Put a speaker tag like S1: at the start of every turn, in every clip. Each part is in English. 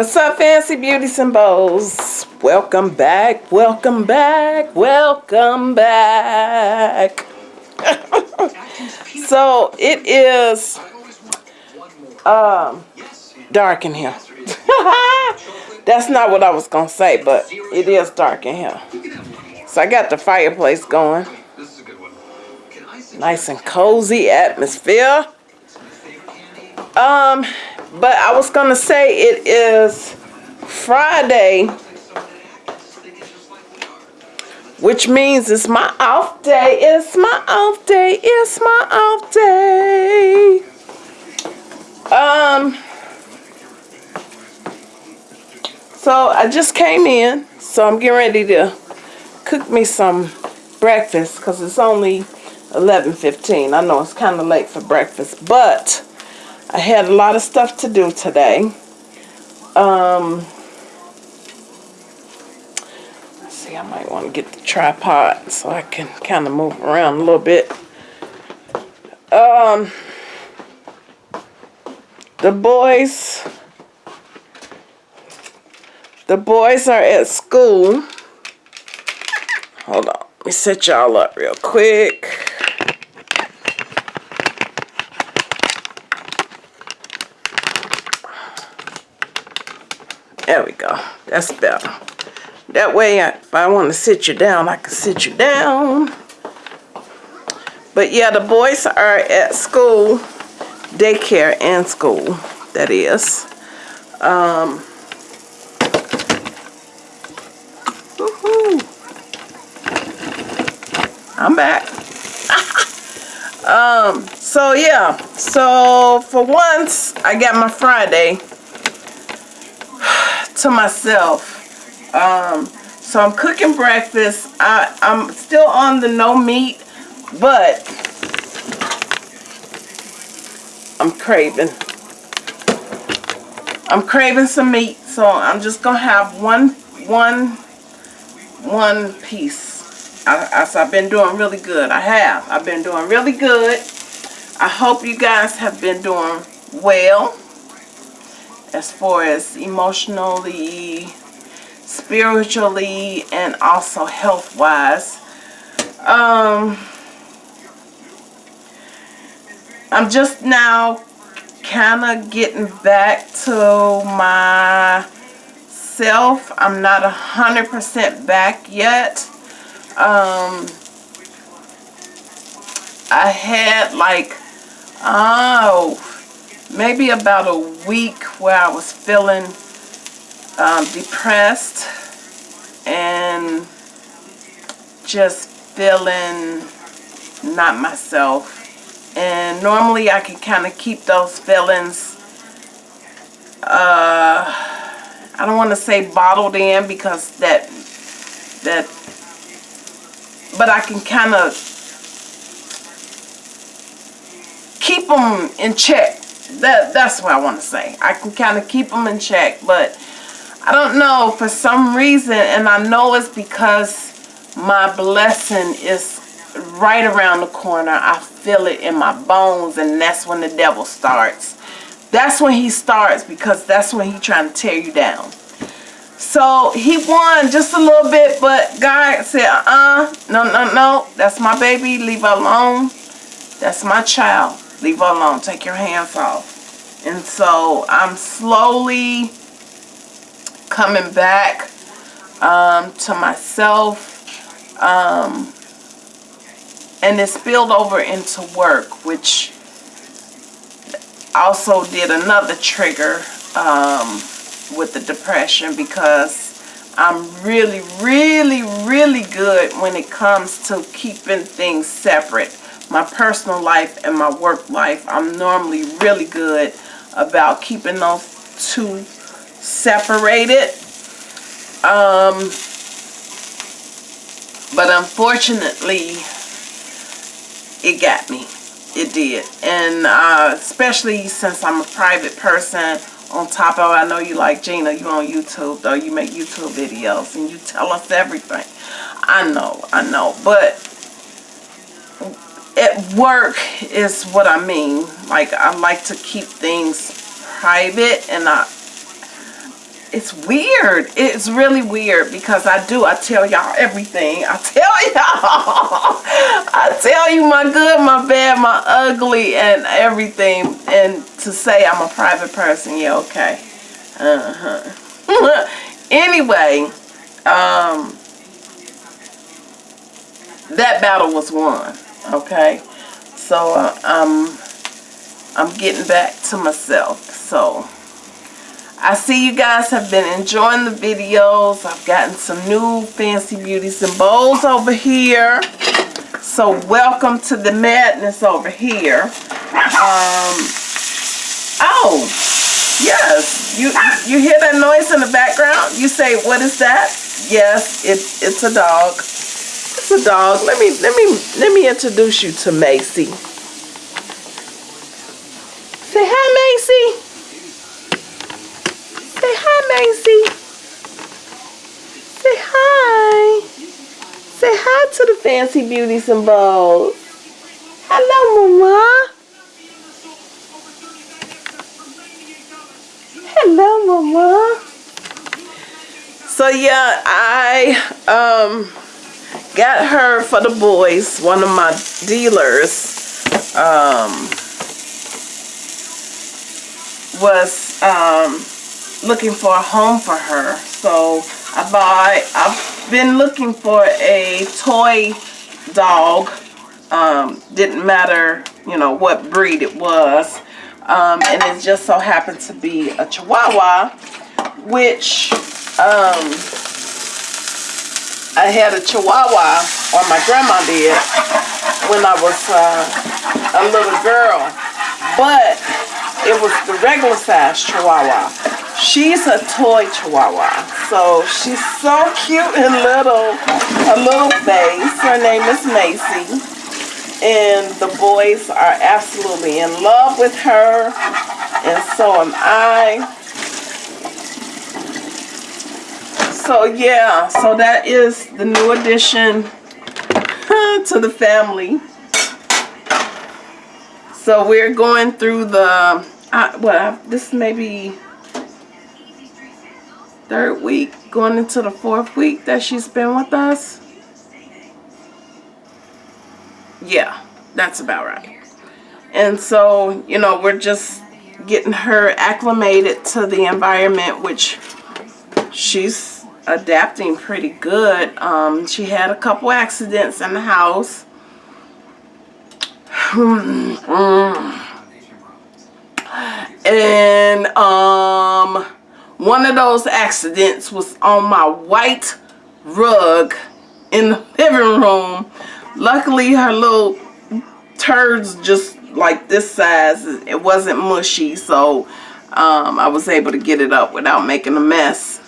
S1: What's up, fancy beauties and bows? Welcome back, welcome back, welcome back. so it is um, dark in here. That's not what I was gonna say, but it is dark in here. So I got the fireplace going. Nice and cozy atmosphere. Um, but I was gonna say it is Friday, which means it's my off day. It's my off day. It's my off day. Um. So I just came in, so I'm getting ready to cook me some breakfast because it's only 11.15. I know it's kind of late for breakfast, but I had a lot of stuff to do today. Um, let's see, I might want to get the tripod so I can kind of move around a little bit. Um, the boys the boys are at school. Hold on. Let me set y'all up real quick. There we go. That's better. That way, I, if I want to sit you down, I can sit you down. But yeah, the boys are at school, daycare and school, that is. Um, I'm back. um, so yeah, so for once, I got my Friday to myself. Um, so I'm cooking breakfast. I, I'm still on the no meat, but I'm craving. I'm craving some meat, so I'm just gonna have one, one, one piece I, I, I've been doing really good. I have. I've been doing really good. I hope you guys have been doing well as far as emotionally, spiritually, and also health-wise. Um, I'm just now kind of getting back to myself. I'm not 100% back yet um, I had like, oh, maybe about a week where I was feeling um, depressed and just feeling not myself. And normally I can kind of keep those feelings, uh, I don't want to say bottled in because that, that but I can kind of keep them in check. That That's what I want to say. I can kind of keep them in check, but I don't know, for some reason, and I know it's because my blessing is right around the corner. I feel it in my bones, and that's when the devil starts. That's when he starts because that's when he's trying to tear you down. So he won just a little bit, but God said, uh-uh, no, no, no, that's my baby, leave her alone. That's my child, leave her alone, take your hands off. And so I'm slowly coming back um, to myself. Um, and it spilled over into work, which also did another trigger. Um, with the depression because I'm really, really, really good when it comes to keeping things separate. My personal life and my work life, I'm normally really good about keeping those two separated. Um, but unfortunately, it got me. It did. And uh, especially since I'm a private person, on top of I know you like Gina, you on YouTube though, you make YouTube videos and you tell us everything. I know, I know, but at work is what I mean. Like I like to keep things private and I it's weird. It's really weird because I do. I tell y'all everything. I tell y'all. I tell you my good, my bad, my ugly, and everything. And to say I'm a private person, yeah, okay. Uh-huh. anyway, um, that battle was won. Okay. So uh, I'm, I'm getting back to myself. So... I see you guys have been enjoying the videos. I've gotten some new fancy beauties and bows over here. So welcome to the madness over here. Um, oh, yes. You you hear that noise in the background? You say, what is that? Yes, it, it's a dog. It's a dog. Let me let me let me introduce you to Macy. Say hi, Macy. Say hi, Macy. Say hi. Say hi to the fancy beauties and bows. Hello, Mama. Hello, Mama. So yeah, I um got her for the boys. One of my dealers um was um looking for a home for her. So I buy, I've been looking for a toy dog. Um, didn't matter, you know, what breed it was. Um, and it just so happened to be a Chihuahua, which um, I had a Chihuahua, or my grandma did, when I was uh, a little girl. But it was the regular size Chihuahua. She's a toy chihuahua. So she's so cute and little, a little face. Her name is Macy. And the boys are absolutely in love with her. And so am I. So yeah, so that is the new addition to the family. So we're going through the, uh, well, this may be third week, going into the fourth week that she's been with us. Yeah, that's about right. And so, you know, we're just getting her acclimated to the environment, which she's adapting pretty good. Um, she had a couple accidents in the house. and um one of those accidents was on my white rug in the living room. Luckily, her little turds just like this size, it wasn't mushy, so um, I was able to get it up without making a mess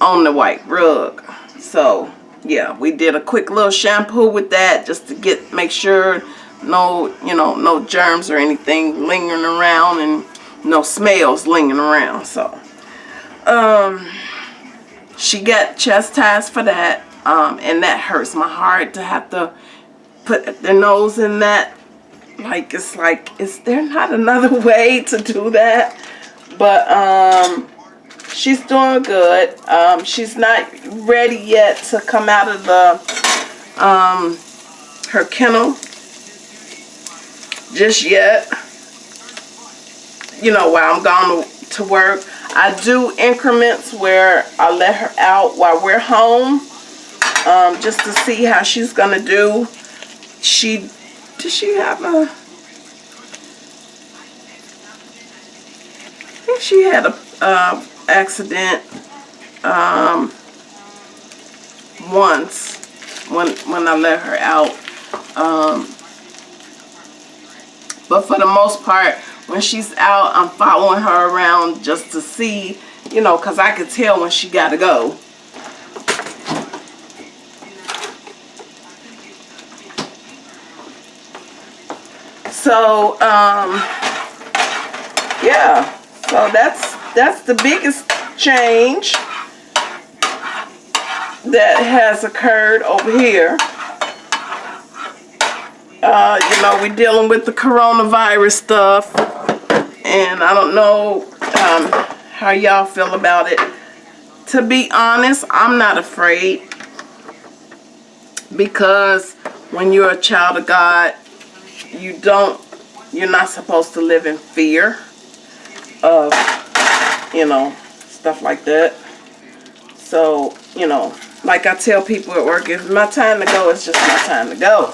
S1: on the white rug. So, yeah, we did a quick little shampoo with that just to get make sure no, you know, no germs or anything lingering around and no smells lingering around. So, um, she got chastised for that. Um, and that hurts my heart to have to put their nose in that. Like, it's like, is there not another way to do that? But, um, she's doing good. Um, she's not ready yet to come out of the, um, her kennel just yet. You know, while I'm gone to work. I do increments where I let her out while we're home um, just to see how she's going to do. She, did she have a, I think she had a uh, accident um, once when, when I let her out. Um, but for the most part, when she's out, I'm following her around just to see, you know, because I could tell when she got to go. So, um, yeah, so that's, that's the biggest change that has occurred over here. Uh, you know, we're dealing with the coronavirus stuff and I don't know um, how y'all feel about it. to be honest, I'm not afraid because when you're a child of God, you don't, you're not supposed to live in fear of, you know, stuff like that. So, you know, like I tell people at work, if it's my time to go, it's just my time to go.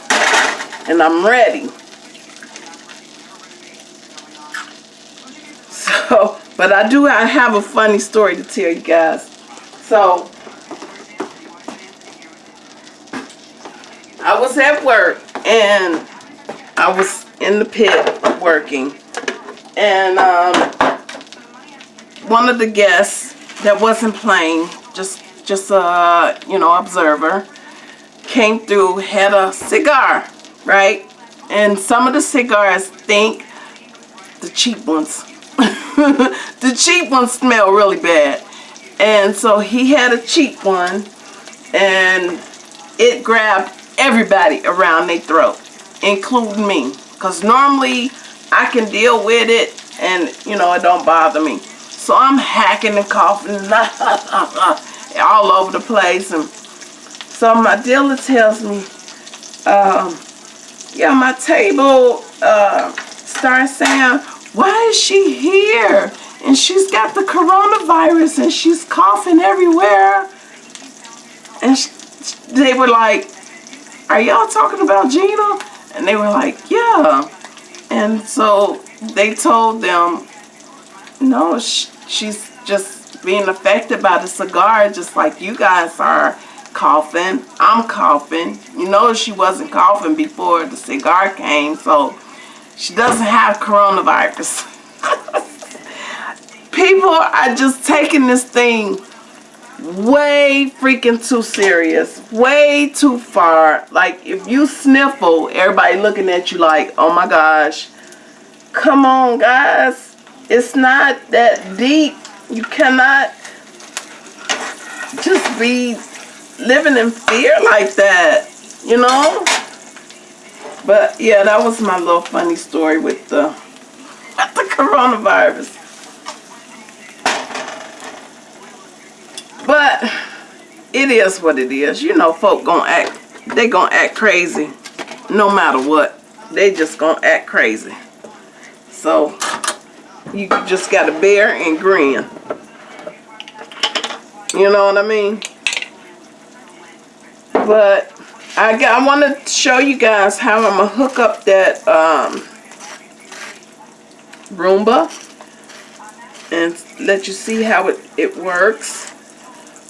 S1: And I'm ready. So, but I do I have a funny story to tell you guys. So, I was at work and I was in the pit working. And um, one of the guests that wasn't playing, just just a you know observer, came through, had a cigar, right? And some of the cigars think the cheap ones. the cheap ones smell really bad. And so he had a cheap one and it grabbed everybody around their throat, including me. Because normally I can deal with it and, you know, it don't bother me. So I'm hacking and coughing all over the place. And so my dealer tells me, um, yeah, my table uh, starts saying, why is she here? And she's got the coronavirus and she's coughing everywhere. And she, they were like, are y'all talking about Gina? And they were like, yeah. And so they told them, no, she's just being affected by the cigar just like you guys are coughing. I'm coughing. You know she wasn't coughing before the cigar came, so she doesn't have coronavirus. People are just taking this thing way freaking too serious. Way too far. Like, if you sniffle, everybody looking at you like, oh my gosh. Come on, guys. It's not that deep. You cannot just be living in fear like that. You know? But, yeah, that was my little funny story with the, with the coronavirus. But it is what it is. You know, folk gonna act, they gonna act crazy no matter what. They just gonna act crazy. So, you just gotta bear and grin. You know what I mean? But I got, I want to show you guys how I'm gonna hook up that um, Roomba and let you see how it, it works.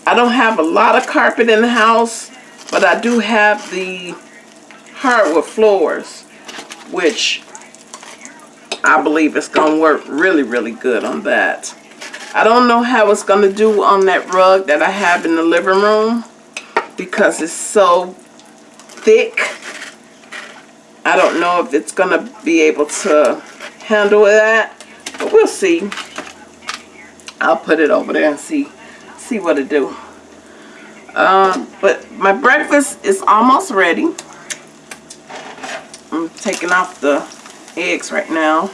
S1: I don't have a lot of carpet in the house, but I do have the hardwood floors, which I believe it's going to work really, really good on that. I don't know how it's going to do on that rug that I have in the living room because it's so thick. I don't know if it's going to be able to handle that, but we'll see. I'll put it over there and see see what it do. Um, but my breakfast is almost ready. I'm taking off the eggs right now.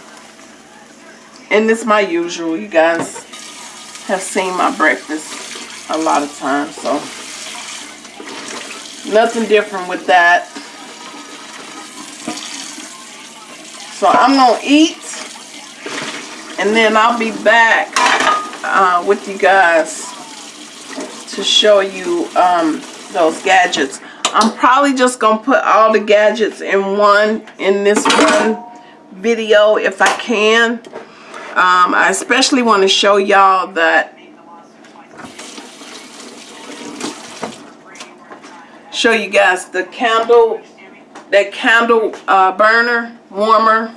S1: And it's my usual. You guys have seen my breakfast a lot of times. So nothing different with that. So I'm going to eat. And then I'll be back uh, with you guys to show you um, those gadgets. I'm probably just going to put all the gadgets in one, in this one video if I can. Um, I especially want to show y'all that show you guys the candle that candle uh, burner warmer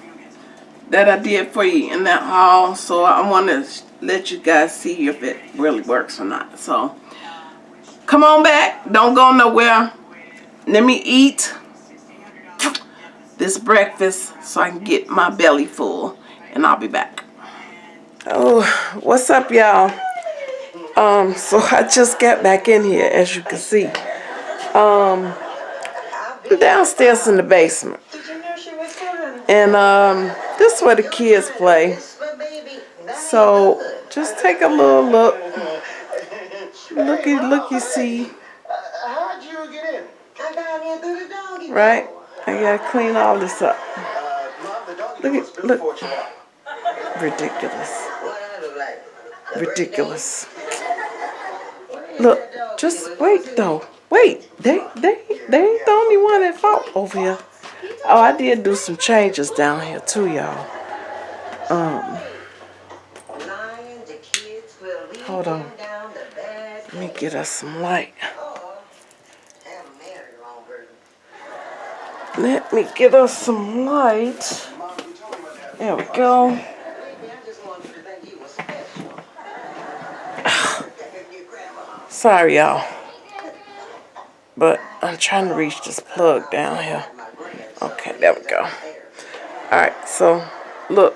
S1: that I did for you in that haul so I want to let you guys see if it really works or not so Come on back. Don't go nowhere. Let me eat this breakfast so I can get my belly full. And I'll be back. Oh, what's up, y'all? Um, so I just got back in here, as you can see. Um, downstairs in the basement. And um, this is where the kids play. So just take a little look Looky, looky, see.
S2: Uh, how'd you get in?
S3: I got in through the doggy
S1: Right? I gotta clean all this up. Look at- look. Ridiculous. Ridiculous. Look, just wait though. Wait, they they they ain't the only one at fault over here. Oh, I did do some changes down here too, y'all. Um, Hold on. let me get us some light.
S3: or have a married wrong person.
S1: Let me get us some light. There we go. Sorry, y'all. But I'm trying to reach this plug down here. Okay, there we go. Alright, so look.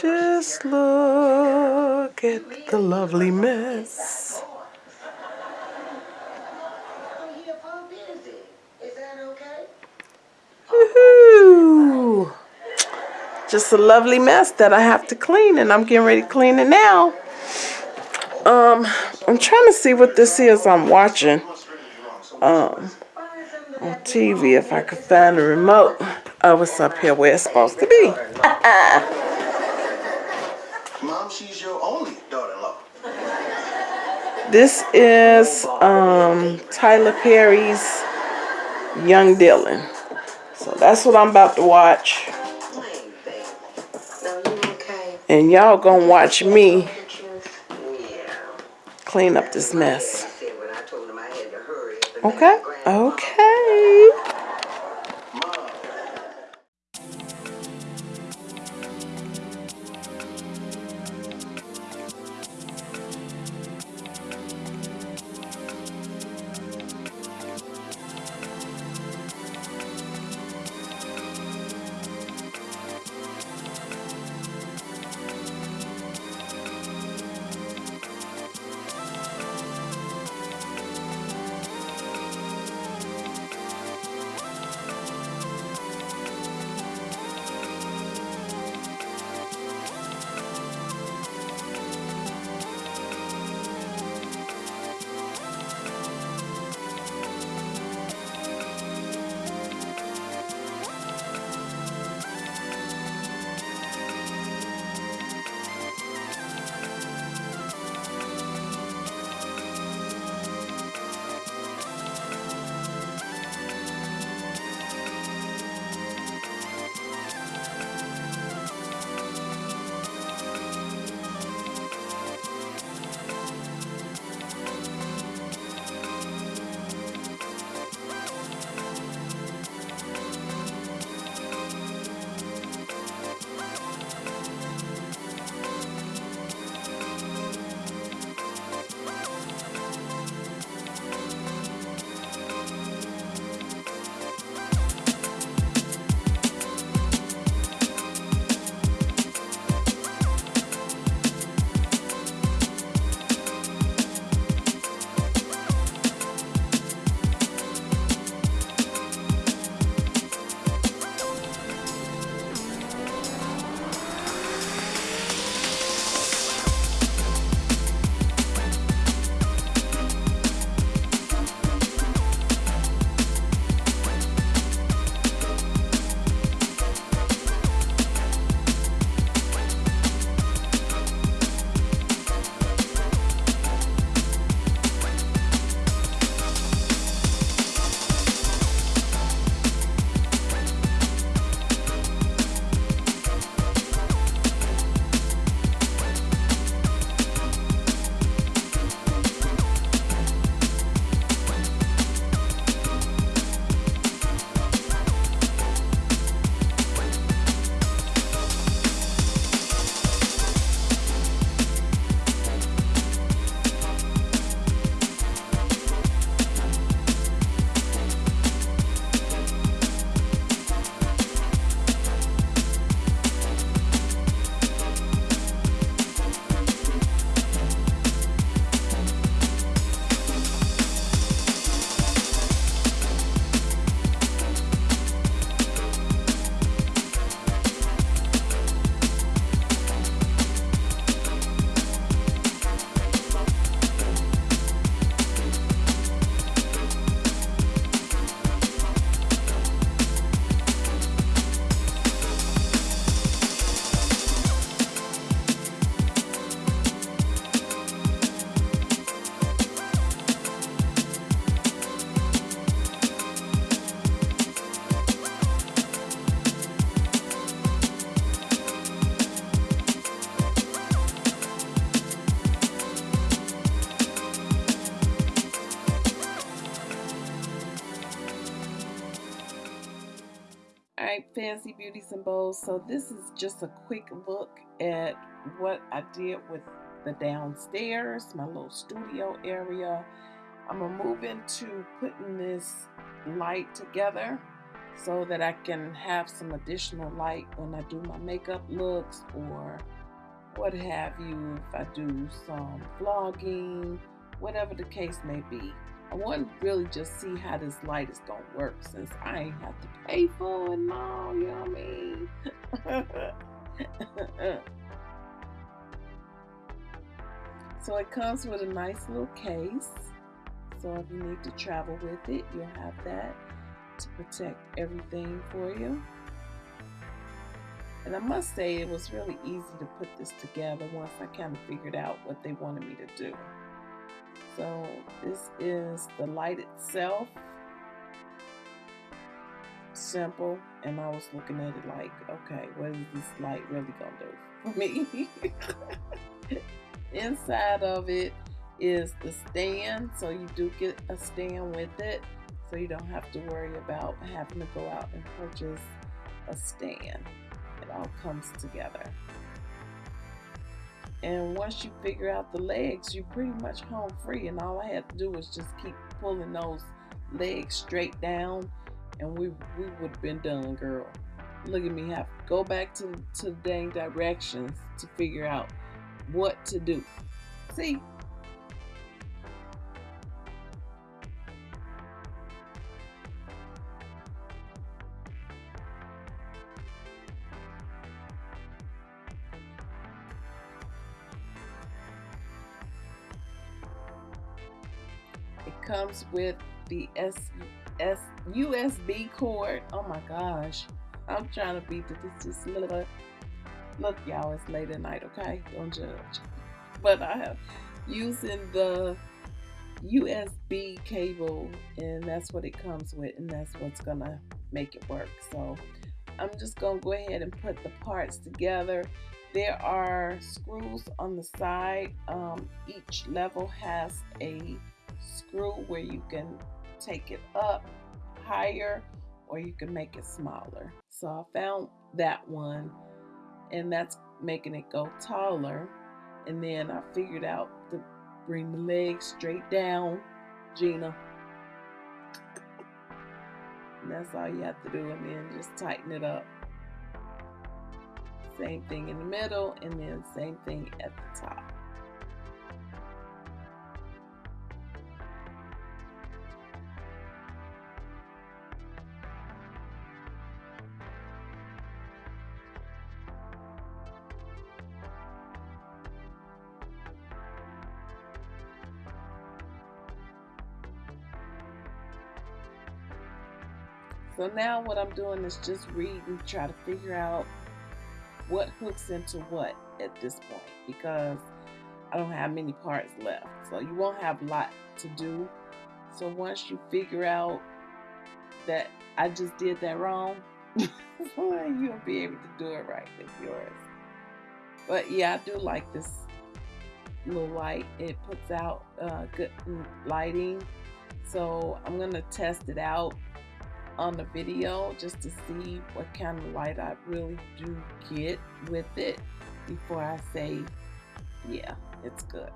S1: Just look at the lovely mess.
S3: Oh, yeah, Pop busy. Is that okay?
S1: Woohoo! Just a lovely mess that I have to clean, and I'm getting ready to clean it now. Um, I'm trying to see what this is I'm watching um, on TV if I could find the remote. Oh, it's up here where it's supposed to be.
S2: Mom, she's your only daughter-in-law.
S1: This is um, Tyler Perry's Young Dylan. So that's what I'm about to watch.
S3: Plain, baby. Now, you okay?
S1: And y'all gonna watch me clean up this mess. Okay? said Fancy Beauties and Bows. So this is just a quick look at what I did with the downstairs, my little studio area. I'm gonna move into putting this light together so that I can have some additional light when I do my makeup looks or what have you, if I do some vlogging, whatever the case may be. I want to really just see how this light is going to work since I ain't have to pay for it now, you know what I mean? so it comes with a nice little case. So if you need to travel with it, you'll have that to protect everything for you. And I must say it was really easy to put this together once I kind of figured out what they wanted me to do. So this is the light itself. Simple. And I was looking at it like, okay, what is this light really gonna do for me? Inside of it is the stand. So you do get a stand with it. So you don't have to worry about having to go out and purchase a stand. It all comes together. And once you figure out the legs, you're pretty much home free. And all I had to do was just keep pulling those legs straight down, and we we would have been done, girl. Look at me have to go back to to the dang directions to figure out what to do. See, comes with the S, S USB cord. Oh my gosh. I'm trying to beat this just little look y'all it's late at night okay? Don't judge. But I have using the USB cable and that's what it comes with and that's what's gonna make it work. So I'm just gonna go ahead and put the parts together. There are screws on the side. Um, each level has a screw where you can take it up higher or you can make it smaller. So I found that one and that's making it go taller. And then I figured out to bring the legs straight down, Gina. And that's all you have to do and then just tighten it up. Same thing in the middle and then same thing at the top. So now what I'm doing is just reading, try to figure out what hooks into what at this point because I don't have many parts left. So you won't have a lot to do. So once you figure out that I just did that wrong, you'll be able to do it right with yours. But yeah, I do like this little light. It puts out uh, good lighting. So I'm going to test it out on the video just to see what kind of light I really do get with it before I say, yeah, it's good.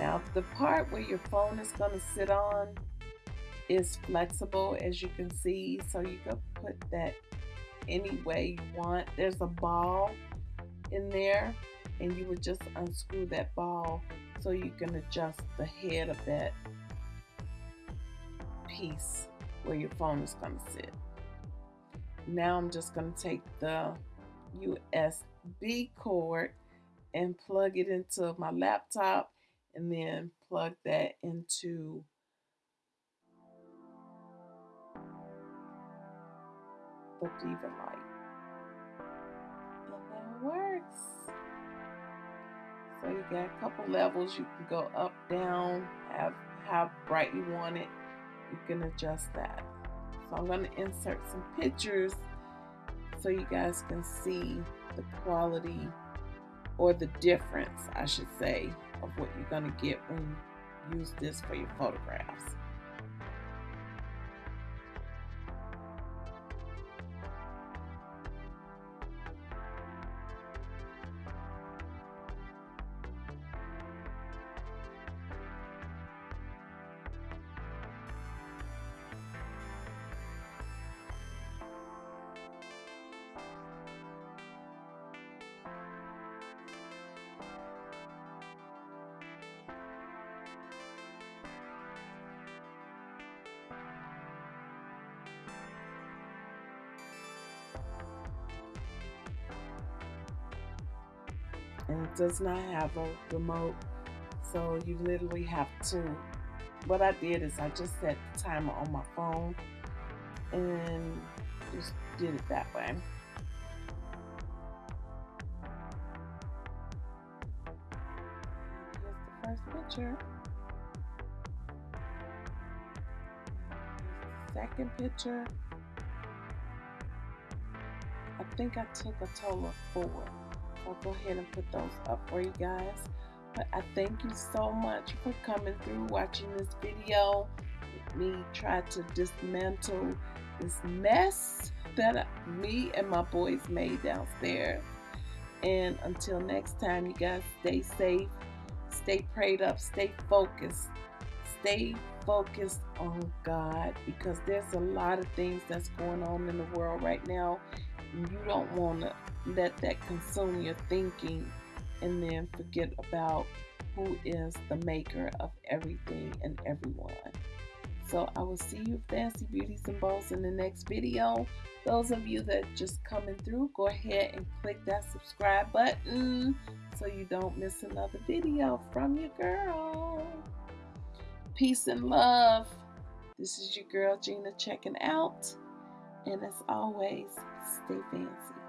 S1: Now the part where your phone is going to sit on is flexible as you can see so you can put that any way you want. There's a ball in there and you would just unscrew that ball so you can adjust the head of that piece where your phone is going to sit. now I'm just going to take the USB cord and plug it into my laptop and then plug that into the Diva light. And that works. So you got a couple levels. You can go up, down, have how bright you want it. You can adjust that. So I'm going to insert some pictures so you guys can see the quality or the difference, I should say, of what you're going to get when you use this for your photographs. And it does not have a remote so you literally have to what I did is I just set the timer on my phone and just did it that way. Here's the first picture. Second picture. I think I took a total of four I'll go ahead and put those up for you guys. But I thank you so much for coming through, watching this video. Me try to dismantle this mess that me and my boys made downstairs. And until next time, you guys stay safe, stay prayed up, stay focused, stay focused on God because there's a lot of things that's going on in the world right now. You don't want to let that consume your thinking and then forget about who is the maker of everything and everyone. So I will see you fancy beauties and bows in the next video. Those of you that just coming through, go ahead and click that subscribe button so you don't miss another video from your girl. Peace and love. This is your girl Gina checking out. And as always, stay fancy.